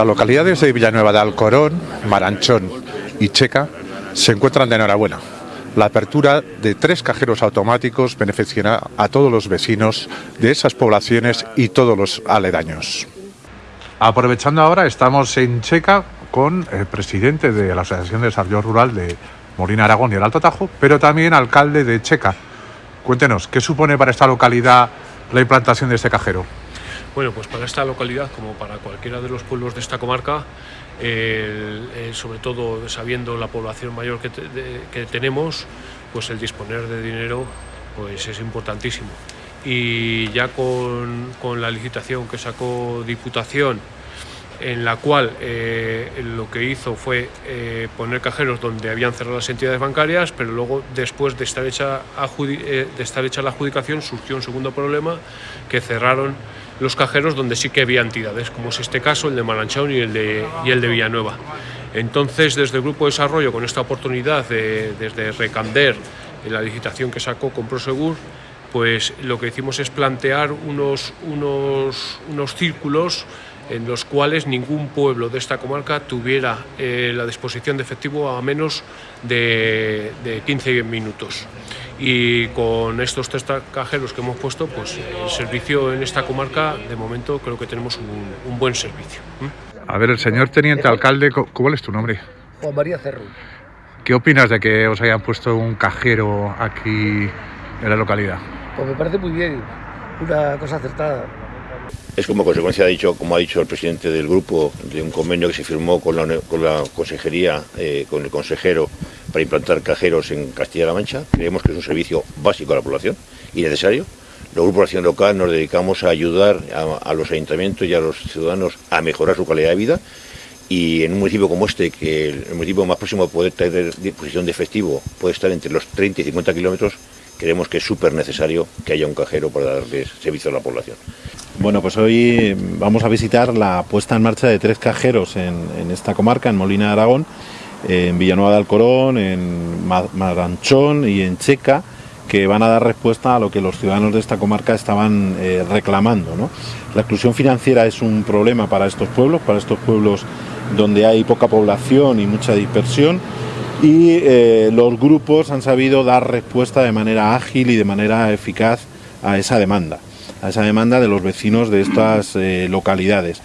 Las localidades de Villanueva de Alcorón, Maranchón y Checa se encuentran de enhorabuena. La apertura de tres cajeros automáticos beneficiará a todos los vecinos de esas poblaciones y todos los aledaños. Aprovechando ahora, estamos en Checa con el presidente de la Asociación de Desarrollo Rural de Molina Aragón y el Alto Tajo, pero también alcalde de Checa. Cuéntenos, ¿qué supone para esta localidad la implantación de este cajero? Bueno, pues para esta localidad, como para cualquiera de los pueblos de esta comarca, sobre todo sabiendo la población mayor que, tenemos, pues el disponer de dinero pues es importantísimo. Y ya con la licitación que sacó Diputación, en la cual eh, lo que hizo fue eh, poner cajeros donde habían cerrado las entidades bancarias, pero luego después de estar hecha, eh, de estar hecha la adjudicación surgió un segundo problema que cerraron los cajeros donde sí que había entidades, como es este caso, el de Maranchón y el de, y el de Villanueva. Entonces, desde el Grupo de Desarrollo, con esta oportunidad, de, desde Recander, en la licitación que sacó con Prosegur, pues lo que hicimos es plantear unos, unos, unos círculos en los cuales ningún pueblo de esta comarca tuviera eh, la disposición de efectivo a menos de, 15 minutos. Y con estos tres cajeros que hemos puesto, pues el servicio en esta comarca, de momento creo que tenemos un, buen servicio. A ver, el señor teniente alcalde, ¿cuál es tu nombre? Juan María Cerro. ¿Qué opinas de que os hayan puesto un cajero aquí en la localidad? Pues me parece muy bien, una cosa acertada. Es como consecuencia, ha dicho, como ha dicho el presidente del grupo, de un convenio que se firmó con la, con la consejería, eh, con el consejero, para implantar cajeros en Castilla-La Mancha. Creemos que es un servicio básico a la población y necesario. Los grupos de acción local nos dedicamos a ayudar a, los ayuntamientos y a los ciudadanos a mejorar su calidad de vida y en un municipio como este, que el municipio más próximo a poder tener disposición de efectivo puede estar entre los 30 y 50 kilómetros, creemos que es súper necesario que haya un cajero para darles servicio a la población. Bueno, pues hoy vamos a visitar la puesta en marcha de tres cajeros en, esta comarca, en Molina de Aragón, en Villanueva de Alcorón, en Maranchón y en Checa, que van a dar respuesta a lo que los ciudadanos de esta comarca estaban eh, reclamando. La exclusión financiera es un problema para estos pueblos, para estos pueblos donde hay poca población y mucha dispersión, y eh, los grupos han sabido dar respuesta de manera ágil y de manera eficaz a esa demanda a esa demanda de los vecinos de estas eh, localidades.